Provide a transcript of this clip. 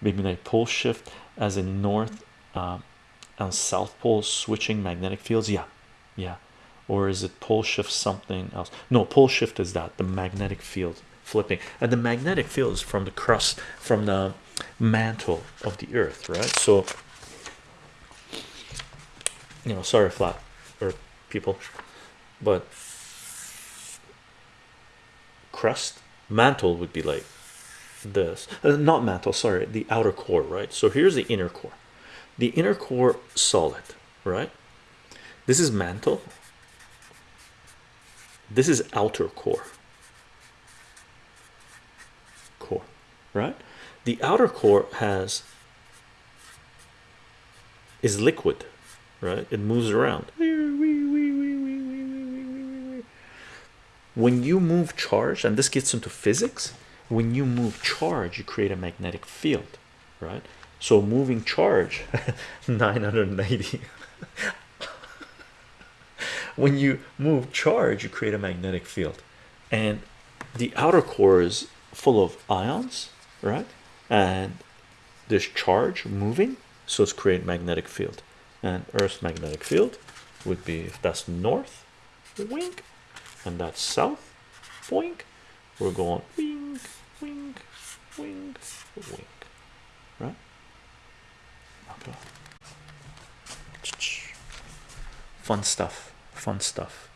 magnetic pole shift as in north um, and south pole switching magnetic fields? Yeah. Yeah. Or is it pole shift something else? No pole shift is that the magnetic field flipping. And the magnetic field is from the crust from the mantle of the earth right? So you know sorry flat or people but crust mantle would be like this uh, not mantle sorry the outer core right? So here's the inner core. The inner core solid right? This is mantle. This is outer core. Core right? The outer core has is liquid right? It moves around. When you move charge and this gets into physics when you move charge you create a magnetic field right? So moving charge 990 when you move charge you create a magnetic field. And the outer core is full of ions right? And this charge moving so it's create magnetic field. And earth's magnetic field would be if that's north wink. And that's south wink. We're going wink wink wink wink right? Okay. Fun stuff. Fun stuff